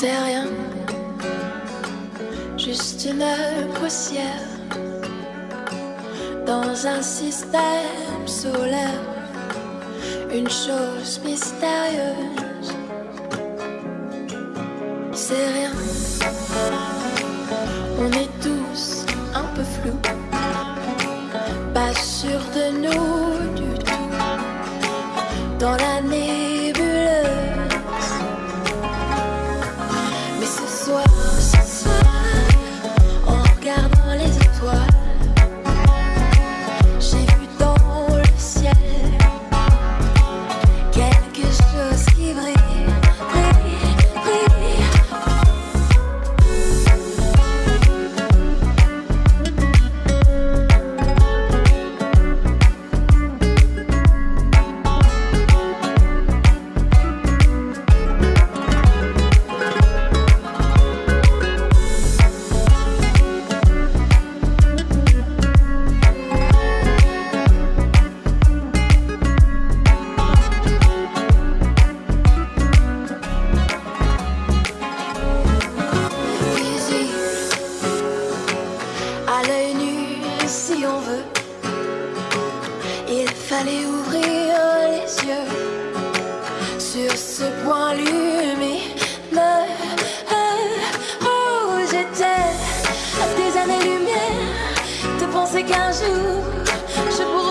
T'es rien, juste une poussière dans un système solaire, une chose mystérieuse. C'est rien, on est tous un peu flous, pas sûr de nous du tout. Dans la Il fallait ouvrir les yeux sur ce point lumineux. Oh, j'étais des années-lumière de penser qu'un jour